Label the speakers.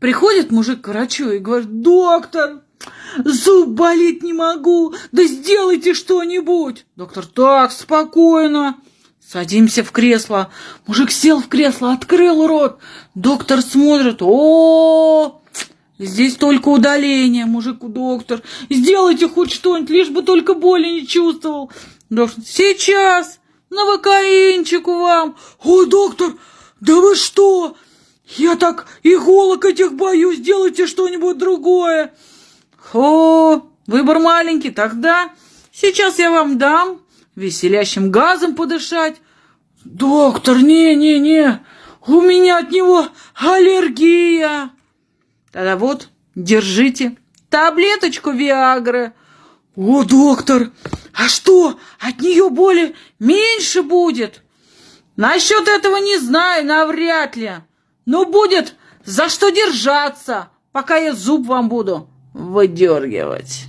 Speaker 1: Приходит мужик к врачу и говорит, доктор, зуб болит не могу, да сделайте что-нибудь. Доктор, так, спокойно. Садимся в кресло. Мужик сел в кресло, открыл рот. Доктор смотрит, о, Здесь только удаление, мужику доктор. Сделайте хоть что-нибудь, лишь бы только боли не чувствовал. Доктор, сейчас, новокаинчику вам. Ой, доктор, да вы что? Я так иголок этих боюсь, сделайте что-нибудь другое. О, выбор маленький, тогда сейчас я вам дам веселящим газом подышать. Доктор, не-не-не, у меня от него аллергия. Тогда вот, держите таблеточку Виагры. О, доктор, а что, от нее боли меньше будет? Насчет этого не знаю, навряд ли. Но будет за что держаться, пока я зуб вам буду выдергивать.